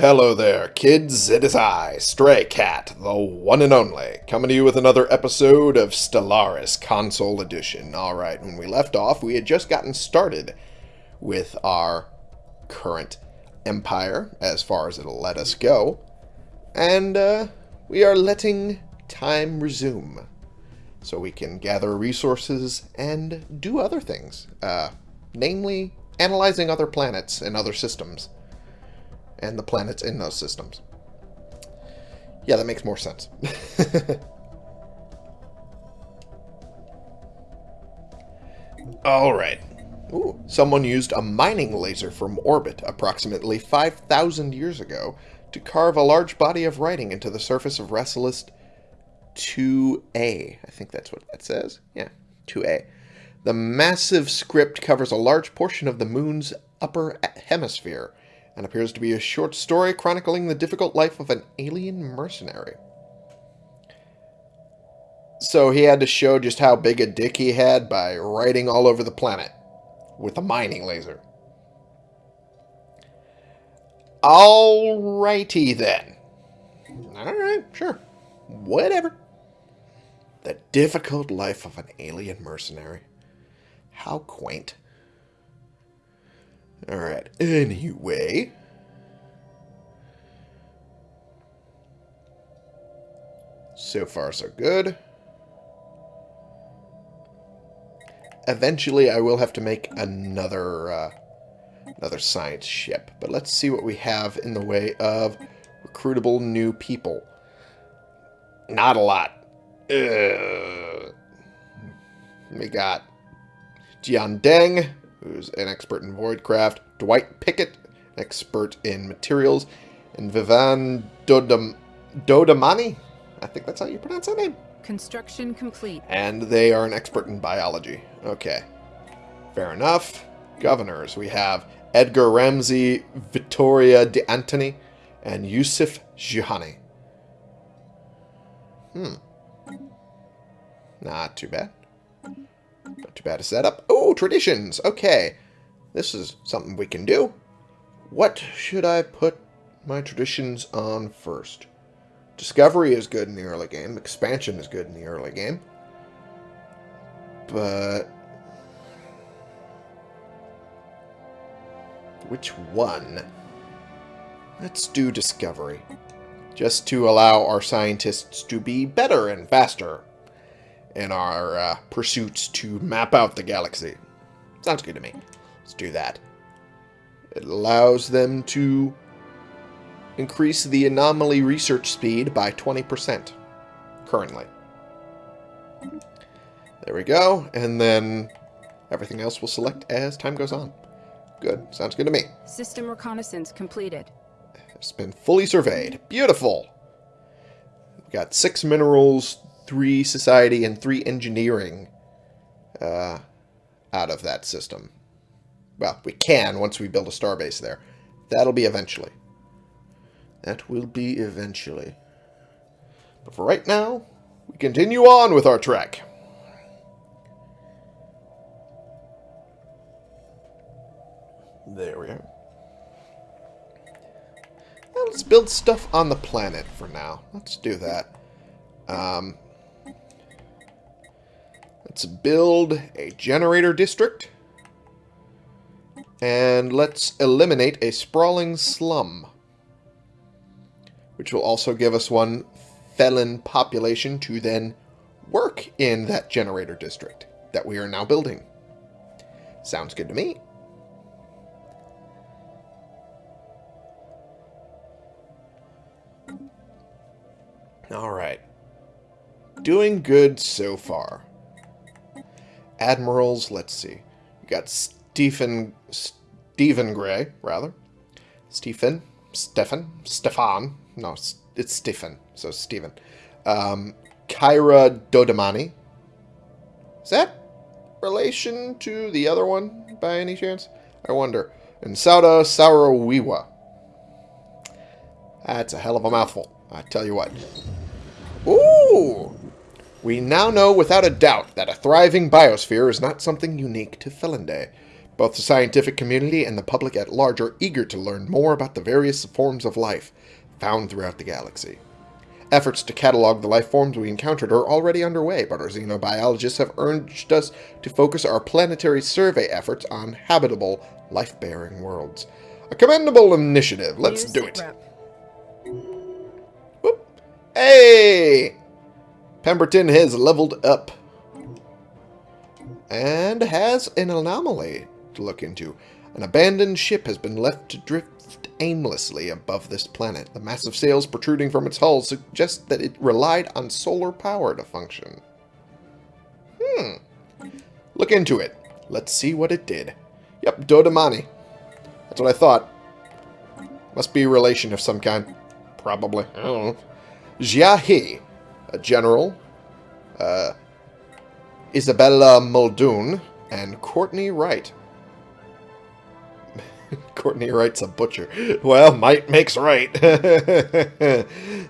Hello there, kids. It is I, Stray Cat, the one and only, coming to you with another episode of Stellaris Console Edition. Alright, when we left off, we had just gotten started with our current empire, as far as it'll let us go. And, uh, we are letting time resume. So we can gather resources and do other things. Uh, namely, analyzing other planets and other systems and the planets in those systems. Yeah, that makes more sense. All right. Ooh, someone used a mining laser from orbit approximately 5,000 years ago to carve a large body of writing into the surface of Rassilist 2A. I think that's what that says. Yeah, 2A. The massive script covers a large portion of the moon's upper hemisphere and appears to be a short story chronicling the difficult life of an alien mercenary. So he had to show just how big a dick he had by writing all over the planet with a mining laser. Alrighty then. Alright, sure. Whatever. The difficult life of an alien mercenary. How quaint. Alright, anyway. So far, so good. Eventually, I will have to make another, uh, another science ship. But let's see what we have in the way of recruitable new people. Not a lot. Ugh. We got Jian Deng, who's an expert in voidcraft, Dwight Pickett, expert in materials, and Vivan Dodam Dodamani. I think that's how you pronounce that name. Construction complete. And they are an expert in biology. Okay. Fair enough. Governors. We have Edgar Ramsey, Vittoria De Antoni, and Yusuf Jihani. Hmm. Not too bad. Not too bad a setup. Oh, traditions. Okay. This is something we can do. What should I put my traditions on first? Discovery is good in the early game. Expansion is good in the early game. But... Which one? Let's do Discovery. Just to allow our scientists to be better and faster in our uh, pursuits to map out the galaxy. Sounds good to me. Let's do that. It allows them to increase the anomaly research speed by 20% currently. There we go. And then everything else will select as time goes on. Good. Sounds good to me. System reconnaissance completed. It's been fully surveyed. Beautiful. We've got six minerals, three society, and three engineering uh, out of that system. Well, we can once we build a starbase there. That'll be eventually. That will be eventually. But for right now, we continue on with our trek. There we are. Now let's build stuff on the planet for now. Let's do that. Um, let's build a generator district. And let's eliminate a sprawling slum which will also give us one felon population to then work in that generator district that we are now building. Sounds good to me. All right. Doing good so far. Admirals, let's see. We got Stephen Stephen Gray, rather. Stephen, Stefan, Stefan, no, it's Stephen. So Stephen. Um, Kyra Dodamani. Is that relation to the other one by any chance? I wonder. And Sauda Saurawiwa. That's a hell of a mouthful. I tell you what. Ooh! We now know without a doubt that a thriving biosphere is not something unique to Felinday. Both the scientific community and the public at large are eager to learn more about the various forms of life found throughout the galaxy. Efforts to catalog the life forms we encountered are already underway, but our xenobiologists have urged us to focus our planetary survey efforts on habitable, life-bearing worlds. A commendable initiative. Let's New do it. Whoop. Hey! Pemberton has leveled up. And has an anomaly to look into. An abandoned ship has been left to drift aimlessly above this planet. The massive sails protruding from its hull suggest that it relied on solar power to function. Hmm. Look into it. Let's see what it did. Yep, Dodamani. That's what I thought. Must be a relation of some kind. Probably. I don't know. Jia He, a general, uh, Isabella Muldoon, and Courtney Wright. Courtney Wright's a butcher. Well, might makes right.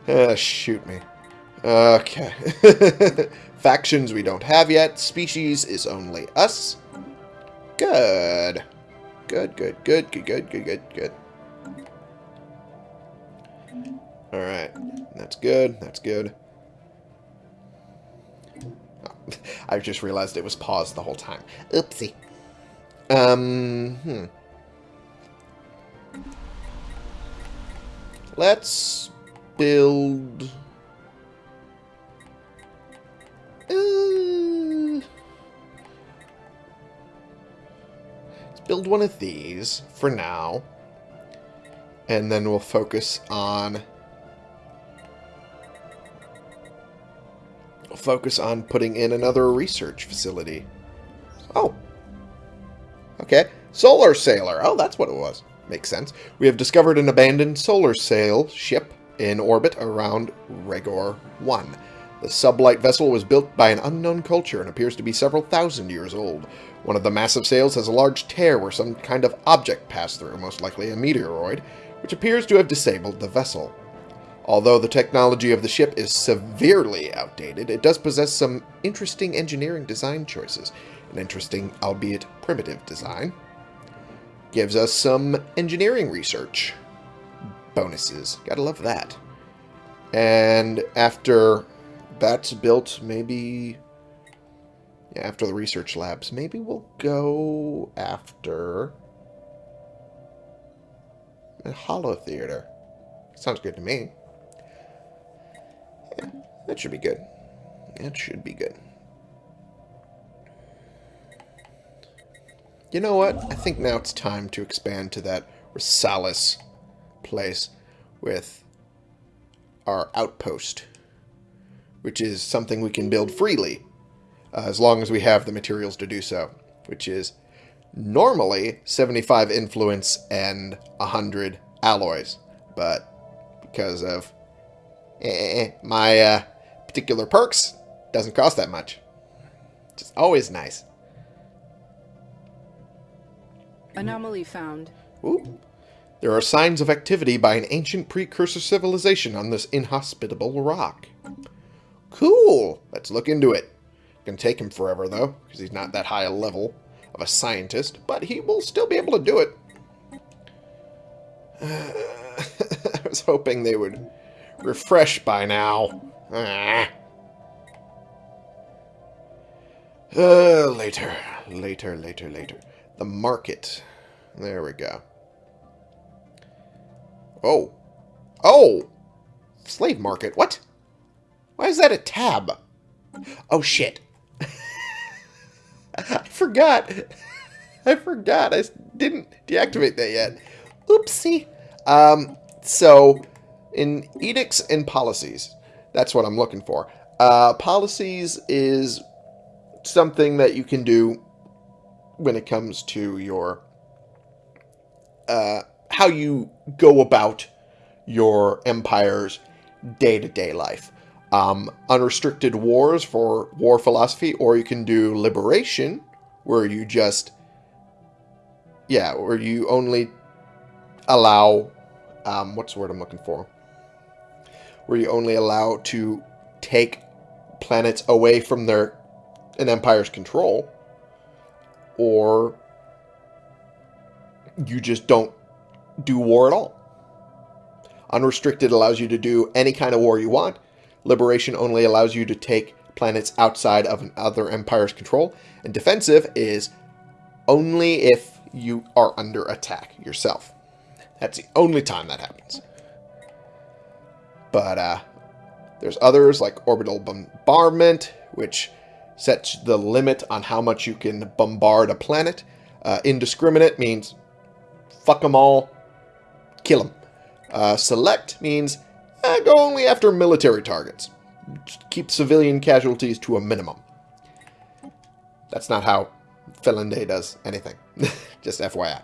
Ah, shoot me. Okay. Factions we don't have yet. Species is only us. Good. Good, good, good, good, good, good, good, good. Alright. That's good. That's good. I just realized it was paused the whole time. Oopsie. Um, hmm. Let's build... Uh, let's build one of these for now. And then we'll focus on... focus on putting in another research facility. Oh. Okay. Solar Sailor. Oh, that's what it was. Makes sense. We have discovered an abandoned solar sail ship in orbit around Regor 1. The sublight vessel was built by an unknown culture and appears to be several thousand years old. One of the massive sails has a large tear where some kind of object passed through, most likely a meteoroid, which appears to have disabled the vessel. Although the technology of the ship is severely outdated, it does possess some interesting engineering design choices. An interesting, albeit primitive design. Gives us some engineering research bonuses. Gotta love that. And after that's built, maybe... Yeah, after the research labs, maybe we'll go after... A Holo Theater. Sounds good to me. That should be good. That should be good. You know what? I think now it's time to expand to that Risalis place with our outpost, which is something we can build freely, uh, as long as we have the materials to do so, which is normally 75 influence and 100 alloys, but because of eh, my uh, particular perks, doesn't cost that much. Just always nice. Anomaly found. Ooh. There are signs of activity by an ancient precursor civilization on this inhospitable rock. Cool! Let's look into it. Gonna take him forever, though, because he's not that high a level of a scientist, but he will still be able to do it. I was hoping they would refresh by now. Ah. Uh, later, later, later, later. The market. There we go. Oh. Oh! Slave market. What? Why is that a tab? Oh, shit. I forgot. I forgot. I didn't deactivate that yet. Oopsie. Um, so, in edicts and policies, that's what I'm looking for. Uh, policies is something that you can do when it comes to your uh, how you go about your empire's day-to-day life. Um, unrestricted wars for war philosophy, or you can do liberation, where you just, yeah, where you only allow, um, what's the word I'm looking for? Where you only allow to take planets away from their an empire's control, or you just don't do war at all. Unrestricted allows you to do any kind of war you want. Liberation only allows you to take planets outside of another empire's control. And defensive is only if you are under attack yourself. That's the only time that happens. But uh, there's others like orbital bombardment, which sets the limit on how much you can bombard a planet. Uh, indiscriminate means fuck them all, kill them. Uh, select means eh, go only after military targets. Keep civilian casualties to a minimum. That's not how Finlande does anything. Just FYI.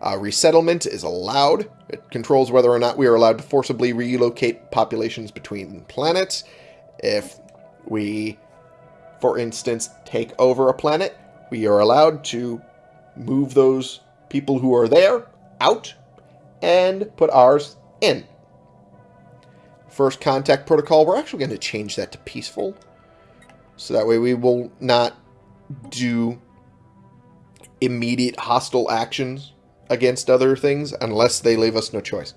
Uh, resettlement is allowed. It controls whether or not we are allowed to forcibly relocate populations between planets. If we, for instance, take over a planet, we are allowed to move those people who are there out and put ours in. First contact protocol, we're actually going to change that to peaceful. So that way we will not do immediate hostile actions against other things unless they leave us no choice.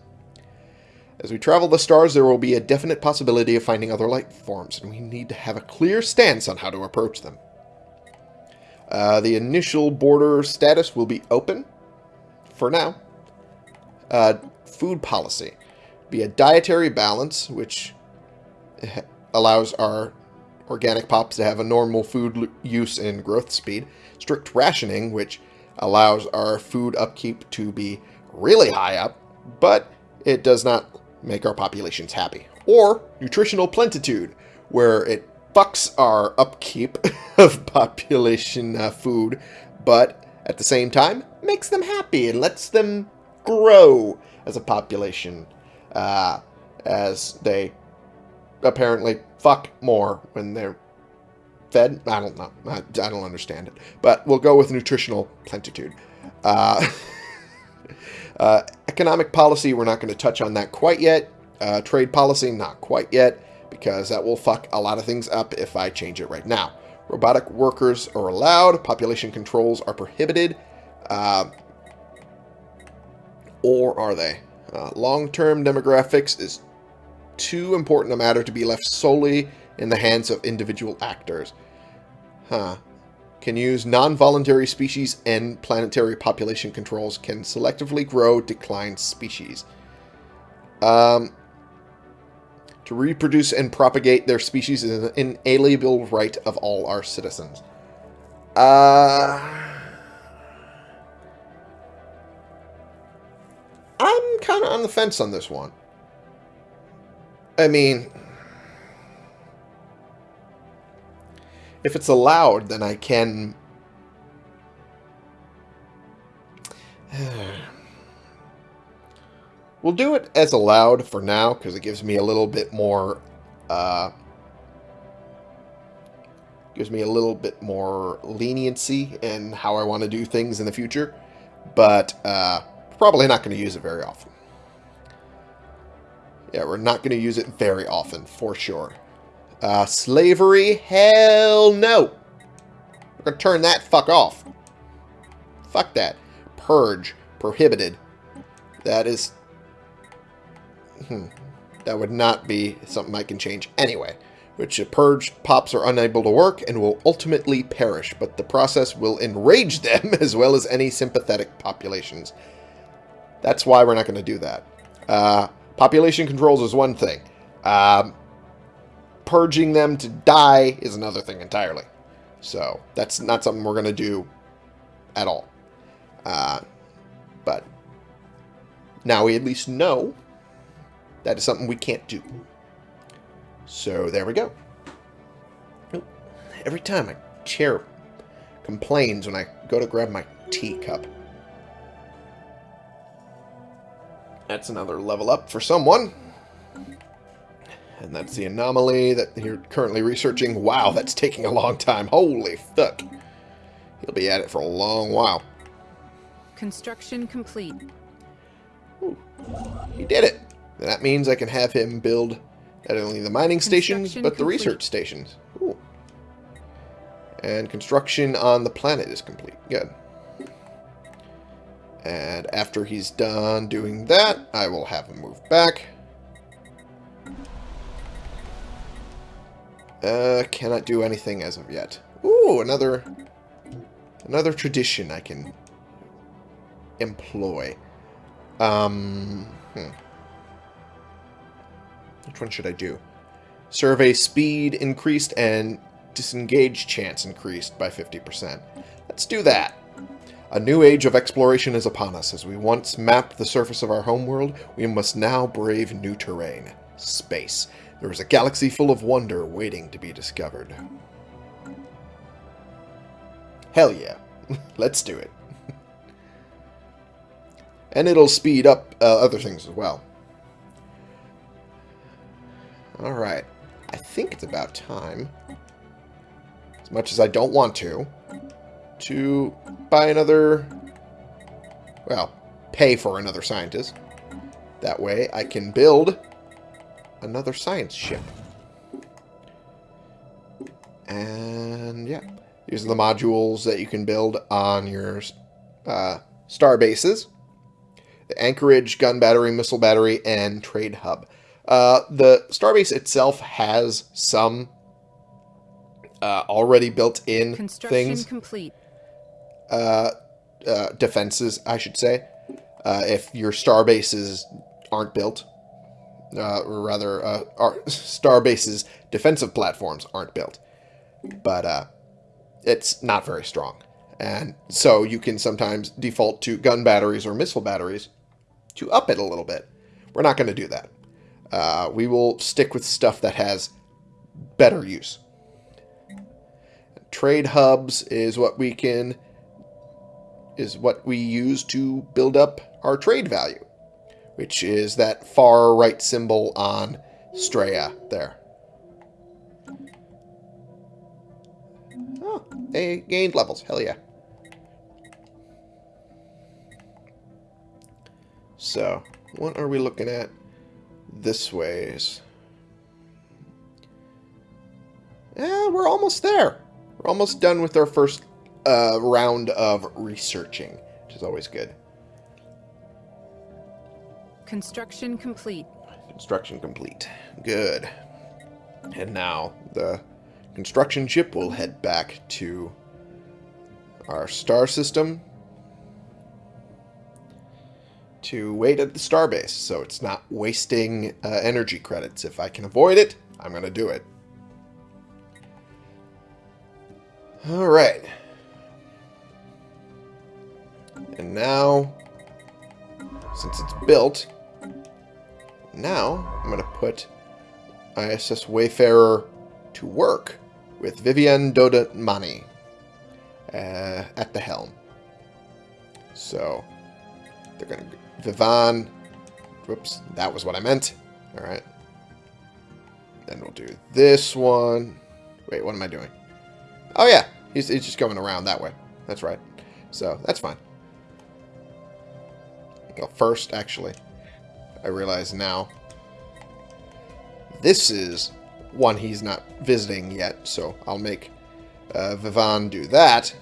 As we travel the stars, there will be a definite possibility of finding other life forms, and we need to have a clear stance on how to approach them. Uh, the initial border status will be open for now. Uh, food policy. Be a dietary balance, which allows our organic pops to have a normal food use and growth speed. Strict rationing, which allows our food upkeep to be really high up, but it does not make our populations happy. Or nutritional plentitude, where it fucks our upkeep of population uh, food, but at the same time makes them happy and lets them grow as a population uh, as they apparently fuck more when they're fed. I don't know. I, I don't understand it. But we'll go with nutritional plentitude. Uh, uh, economic policy, we're not going to touch on that quite yet. Uh, trade policy, not quite yet, because that will fuck a lot of things up if I change it right now. Robotic workers are allowed. Population controls are prohibited. Uh, or are they? Uh, Long-term demographics is too important a matter to be left solely in the hands of individual actors. Huh. Can use non-voluntary species and planetary population controls can selectively grow declined species. Um, to reproduce and propagate their species is an inalienable right of all our citizens. Uh... I'm kind of on the fence on this one. I mean, if it's allowed, then I can... we'll do it as allowed for now, because it gives me a little bit more... Uh, gives me a little bit more leniency in how I want to do things in the future. But, uh, probably not going to use it very often. Yeah, we're not going to use it very often, for sure. Uh, slavery? Hell no. We're to turn that fuck off. Fuck that. Purge. Prohibited. That is... Hmm. That would not be something I can change anyway. Which a purge pops are unable to work and will ultimately perish, but the process will enrage them as well as any sympathetic populations. That's why we're not going to do that. Uh, population controls is one thing. Um, purging them to die is another thing entirely. So that's not something we're going to do at all. Uh, but now we at least know that is something we can't do. So there we go. Every time my chair complains when I go to grab my teacup. That's another level up for someone. And that's the anomaly that you're currently researching. Wow, that's taking a long time. Holy fuck. He'll be at it for a long while. Construction complete. Ooh, he did it. That means I can have him build not only the mining stations, but the research stations. Ooh. And construction on the planet is complete. Good. And after he's done doing that, I will have him move back. Uh, cannot do anything as of yet. Ooh, another another tradition I can employ. Um, hmm. Which one should I do? Survey speed increased and disengage chance increased by 50%. Let's do that. A new age of exploration is upon us. As we once mapped the surface of our homeworld, we must now brave new terrain. Space. There is a galaxy full of wonder waiting to be discovered. Hell yeah. Let's do it. and it'll speed up uh, other things as well. Alright. I think it's about time, as much as I don't want to, to buy another, well, pay for another scientist. That way I can build another science ship. And yeah, these are the modules that you can build on your uh, star bases. The anchorage, gun battery, missile battery, and trade hub. Uh, the starbase itself has some uh, already built-in things. complete. Uh, uh, defenses, I should say. Uh, if your starbases aren't built, uh, or rather, uh, our starbases defensive platforms aren't built, but uh, it's not very strong, and so you can sometimes default to gun batteries or missile batteries to up it a little bit. We're not going to do that. Uh, we will stick with stuff that has better use. Trade hubs is what we can is what we use to build up our trade value, which is that far right symbol on Straya there. Oh, they gained levels. Hell yeah. So, what are we looking at this ways? Yeah, we're almost there. We're almost done with our first uh, round of researching, which is always good. Construction complete. Construction complete. Good. And now the construction ship will head back to our star system to wait at the starbase so it's not wasting uh, energy credits. If I can avoid it, I'm going to do it. Alright. And now, since it's built, now I'm going to put ISS Wayfarer to work with Vivian Dodamani uh, at the helm. So, they're going to Vivan. Whoops, that was what I meant. All right. Then we'll do this one. Wait, what am I doing? Oh, yeah. He's, he's just going around that way. That's right. So, that's fine. Go first, actually. I realize now. This is one he's not visiting yet, so I'll make uh, Vivan do that.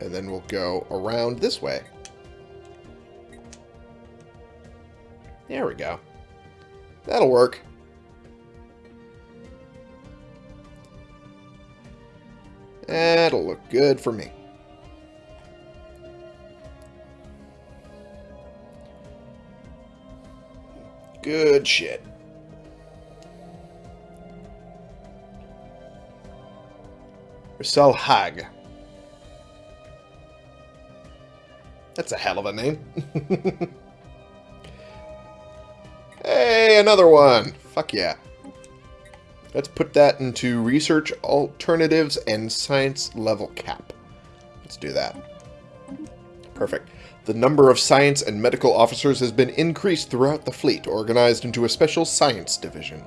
And then we'll go around this way. There we go. That'll work. That'll look good for me. Good shit. Marcel Hag. That's a hell of a name. Hey, another one! Fuck yeah. Let's put that into research alternatives and science level cap. Let's do that. Perfect. The number of science and medical officers has been increased throughout the fleet, organized into a special science division.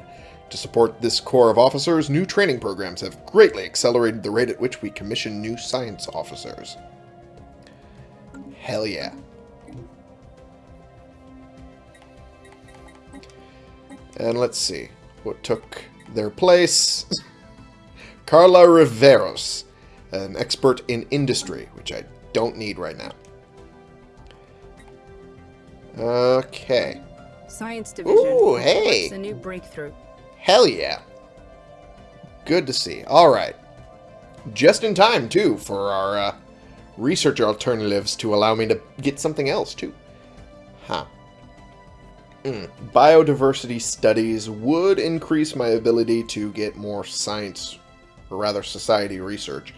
To support this corps of officers, new training programs have greatly accelerated the rate at which we commission new science officers. Hell yeah. And let's see what took their place. Carla Riveros, an expert in industry, which I don't need right now. Okay. Science Division. Ooh, hey. It's A new breakthrough. Hell yeah. Good to see. All right. Just in time, too, for our uh, research alternatives to allow me to get something else, too. Huh. Mm. Biodiversity studies would increase my ability to get more science, or rather society research.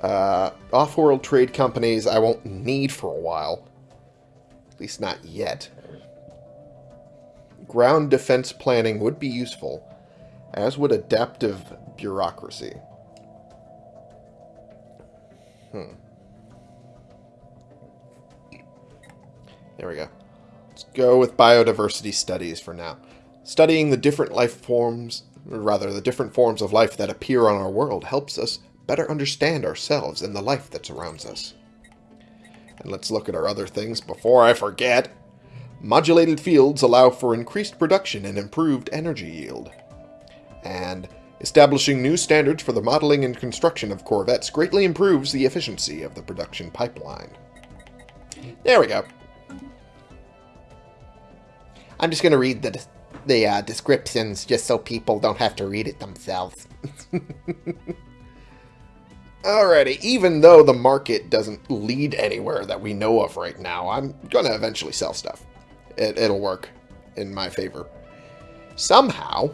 Uh, Off-world trade companies I won't need for a while. At least not yet. Ground defense planning would be useful, as would adaptive bureaucracy. Hmm. There we go. Let's go with biodiversity studies for now. Studying the different life forms, or rather the different forms of life that appear on our world helps us better understand ourselves and the life that surrounds us. And let's look at our other things before I forget. Modulated fields allow for increased production and improved energy yield. And establishing new standards for the modeling and construction of corvettes greatly improves the efficiency of the production pipeline. There we go. I'm just going to read the the uh, descriptions just so people don't have to read it themselves. Alrighty, even though the market doesn't lead anywhere that we know of right now, I'm going to eventually sell stuff. It, it'll work in my favor. Somehow,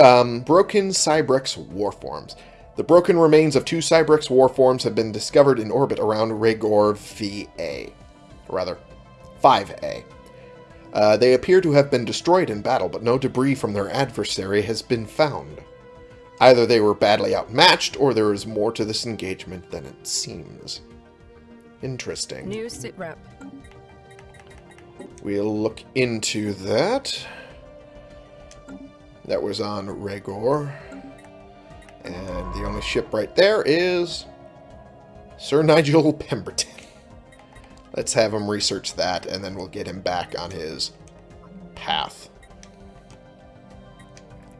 um, broken Cybrex warforms. The broken remains of two Cybrex warforms have been discovered in orbit around Regor VA. Rather, 5A. Uh, they appear to have been destroyed in battle, but no debris from their adversary has been found. Either they were badly outmatched, or there is more to this engagement than it seems. Interesting. New sit rep. We'll look into that. That was on Regor. And the only ship right there is Sir Nigel Pemberton. Let's have him research that, and then we'll get him back on his path.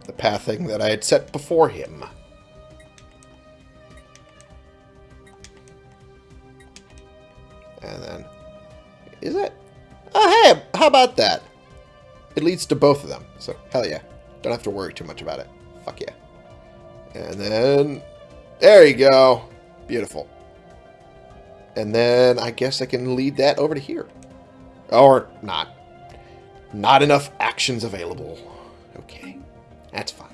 The pathing that I had set before him. And then... Is it? Oh, hey! How about that? It leads to both of them, so hell yeah. Don't have to worry too much about it. Fuck yeah. And then... There you go. Beautiful. And then I guess I can lead that over to here. Or not. Not enough actions available. Okay. That's fine.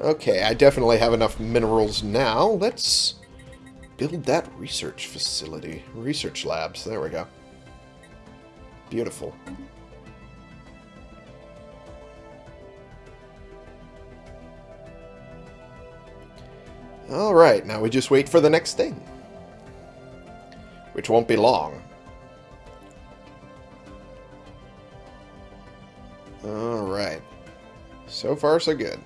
Okay, I definitely have enough minerals now. Let's build that research facility. Research labs. There we go. Beautiful. Alright, now we just wait for the next thing. Which won't be long. Alright. So far, so good.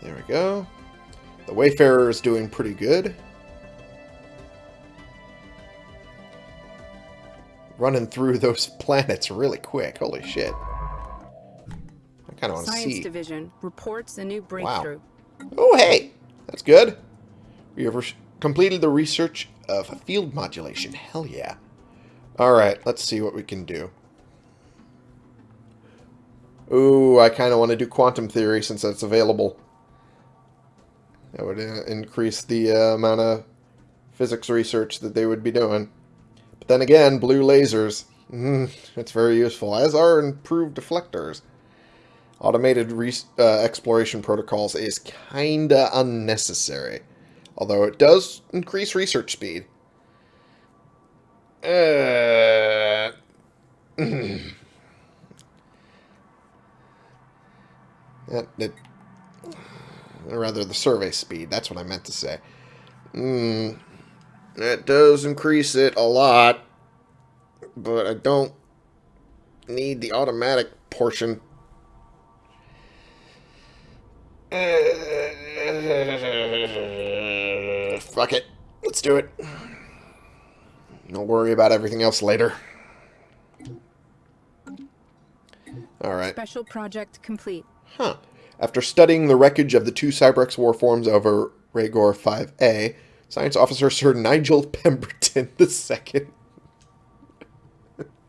There we go. The Wayfarer is doing pretty good. running through those planets really quick. Holy shit. I kind of want to see. Science. Division reports a new breakthrough. Oh, hey! That's good. We have completed the research of field modulation. Hell yeah. Alright, let's see what we can do. Ooh, I kind of want to do quantum theory since that's available. That would uh, increase the uh, amount of physics research that they would be doing. But then again, blue lasers, mm, it's very useful, as are improved deflectors. Automated uh, exploration protocols is kinda unnecessary, although it does increase research speed. Uh, it, rather, the survey speed. That's what I meant to say. Hmm. That does increase it a lot, but I don't need the automatic portion. Fuck it. Let's do it. Don't worry about everything else later. Alright. Special project complete. Huh. After studying the wreckage of the two Cybrex warforms over Regor 5A, Science Officer Sir Nigel Pemberton II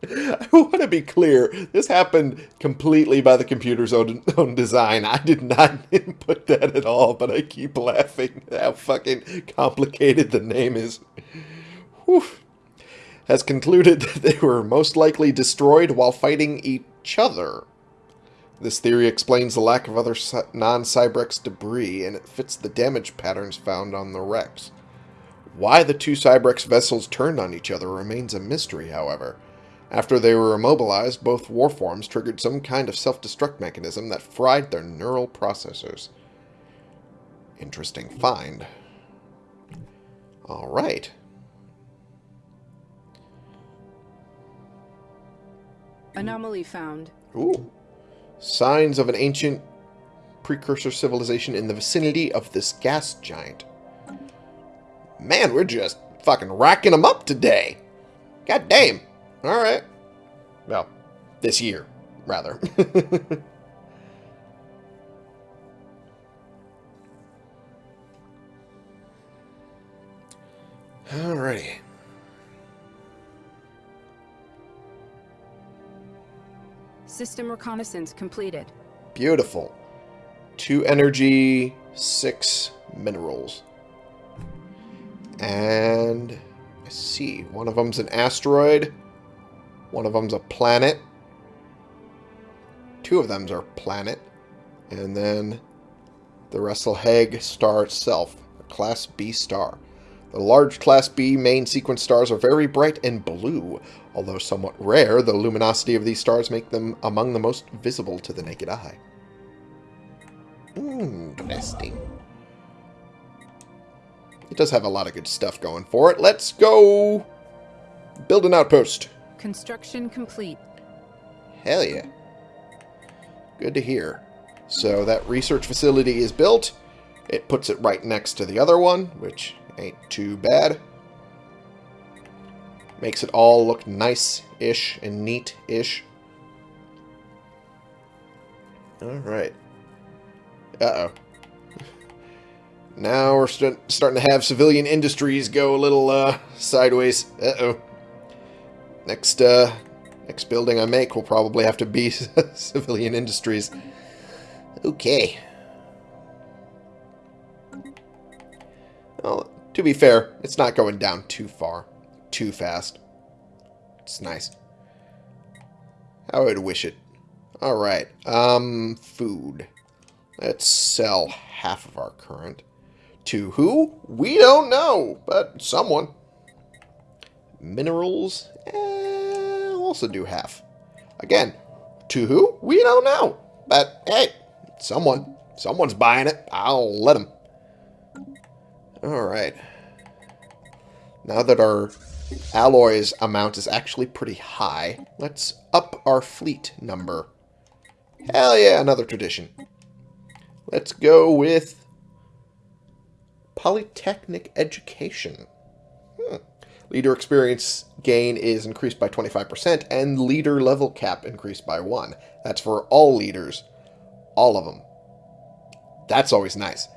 I want to be clear. This happened completely by the computer's own, own design. I did not input that at all, but I keep laughing how fucking complicated the name is. Whew. Has concluded that they were most likely destroyed while fighting each other. This theory explains the lack of other non-Cybrex debris, and it fits the damage patterns found on the wrecks. Why the two Cybrex vessels turned on each other remains a mystery, however. After they were immobilized, both warforms triggered some kind of self-destruct mechanism that fried their neural processors. Interesting find. Alright. Anomaly found. Ooh. Signs of an ancient precursor civilization in the vicinity of this gas giant. Man, we're just fucking racking them up today. God damn. Alright. Well, this year, rather. Alrighty. System reconnaissance completed. Beautiful. Two energy, six minerals. And I see, one of them's an asteroid. One of them's a planet. Two of them's are planet. And then the Resselhag star itself, a Class B star. The large Class B main sequence stars are very bright and blue. Although somewhat rare, the luminosity of these stars make them among the most visible to the naked eye. Hmm, interesting. It does have a lot of good stuff going for it. Let's go build an outpost. Construction complete. Hell yeah. Good to hear. So that research facility is built. It puts it right next to the other one, which ain't too bad. Makes it all look nice-ish and neat-ish. Alright. Uh-oh. Now we're st starting to have civilian industries go a little uh, sideways. Uh-oh. Next, uh, next building I make will probably have to be civilian industries. Okay. Well, to be fair, it's not going down too far. Too fast. It's nice. I would wish it. Alright, um, food. Let's sell half of our current. To who? We don't know, but someone. Minerals, eh, also do half. Again, to who? We don't know. But, hey, someone. Someone's buying it. I'll let them. Alright. Now that our alloys amount is actually pretty high, let's up our fleet number. Hell yeah, another tradition. Let's go with Polytechnic Education. Leader experience gain is increased by 25%, and leader level cap increased by 1. That's for all leaders. All of them. That's always nice.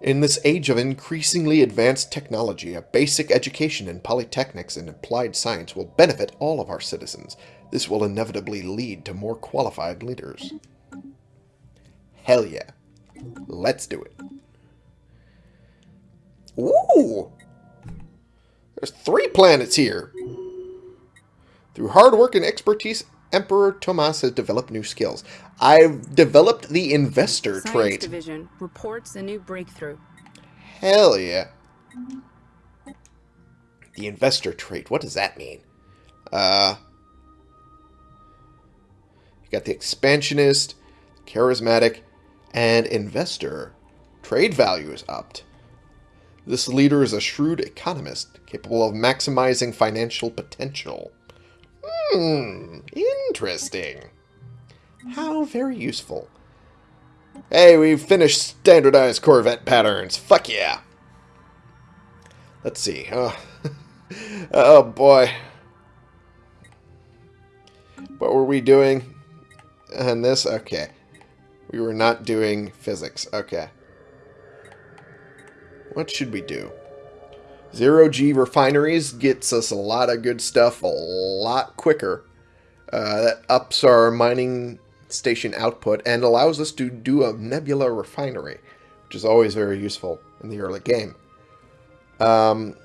In this age of increasingly advanced technology, a basic education in polytechnics and applied science will benefit all of our citizens. This will inevitably lead to more qualified leaders. Hell yeah. Let's do it. Ooh! There's three planets here. Through hard work and expertise, Emperor Tomas has developed new skills. I've developed the investor Science trait. Division reports a new breakthrough. Hell yeah. The investor trait. What does that mean? Uh, you got the expansionist, charismatic, and investor. Trade value is upped. This leader is a shrewd economist, capable of maximizing financial potential. Hmm, interesting. How very useful. Hey, we've finished standardized Corvette patterns. Fuck yeah. Let's see. Oh, oh boy. What were we doing? And this? Okay. We were not doing physics. Okay. What should we do? Zero G refineries gets us a lot of good stuff a lot quicker. Uh, that ups our mining station output and allows us to do a nebula refinery, which is always very useful in the early game. Um,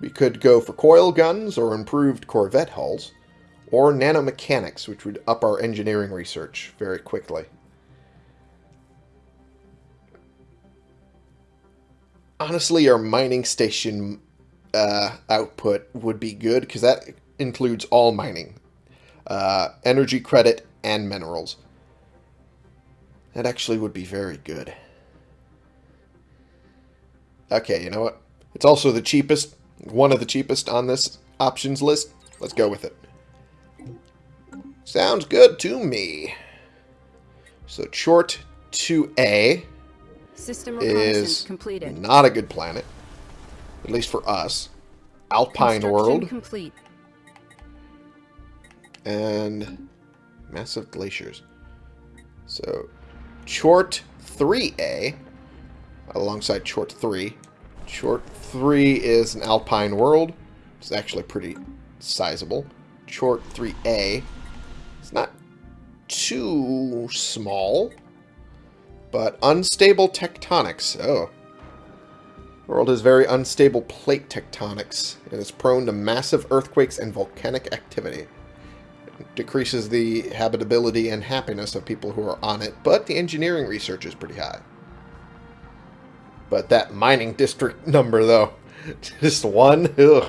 we could go for coil guns or improved Corvette hulls, or nanomechanics, which would up our engineering research very quickly. Honestly, our mining station uh, output would be good, because that includes all mining. Uh, energy credit and minerals. That actually would be very good. Okay, you know what? It's also the cheapest, one of the cheapest on this options list. Let's go with it. Sounds good to me. So Chort 2A System reconnaissance is completed. not a good planet. At least for us. Alpine World complete. and massive glaciers. So Chort 3A alongside Chort 3. Chort 3 is an Alpine World. It's actually pretty sizable. Chort 3A it's not too small, but unstable tectonics. Oh. World has very unstable plate tectonics and is prone to massive earthquakes and volcanic activity. It decreases the habitability and happiness of people who are on it, but the engineering research is pretty high. But that mining district number, though, just one? Ugh.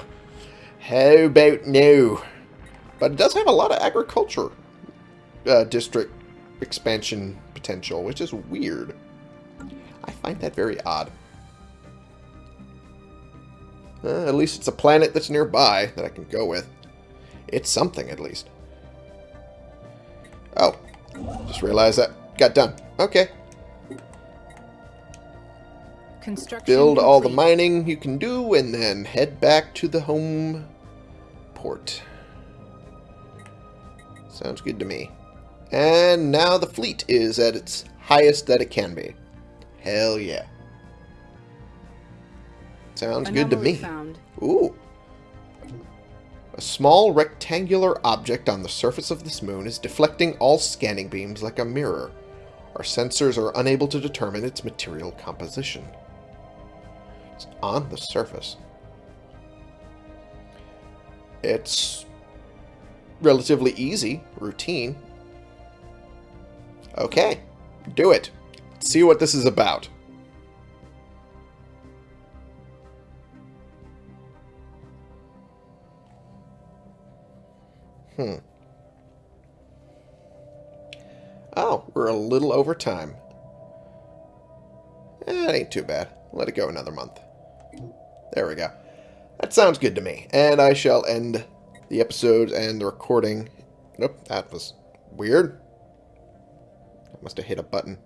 How about no? But it does have a lot of agriculture uh, district expansion potential, which is weird. I find that very odd. Uh, at least it's a planet that's nearby that I can go with. It's something, at least. Oh, just realized that got done. Okay. Construction Build all the mining you can do, and then head back to the home port. Sounds good to me. And now the fleet is at its highest that it can be. Hell yeah. Sounds good to me. Found. Ooh. A small rectangular object on the surface of this moon is deflecting all scanning beams like a mirror. Our sensors are unable to determine its material composition. It's on the surface. It's relatively easy, routine. Okay, do it. See what this is about. Hmm. Oh, we're a little over time. It ain't too bad. Let it go another month. There we go. That sounds good to me. And I shall end the episode and the recording. Nope, that was weird. Must have hit a button.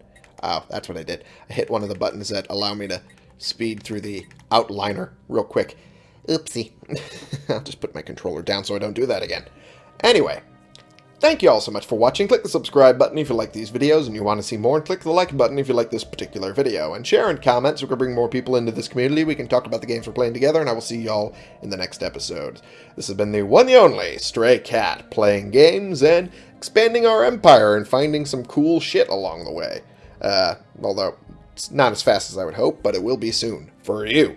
Oh, that's what I did. I hit one of the buttons that allow me to speed through the outliner real quick. Oopsie. I'll just put my controller down so I don't do that again. Anyway, thank you all so much for watching. Click the subscribe button if you like these videos and you want to see more, and click the like button if you like this particular video. And share and comment so we can bring more people into this community. We can talk about the games we're playing together, and I will see y'all in the next episode. This has been the one and only Stray Cat, playing games and expanding our empire and finding some cool shit along the way. Uh, although, it's not as fast as I would hope, but it will be soon. For you.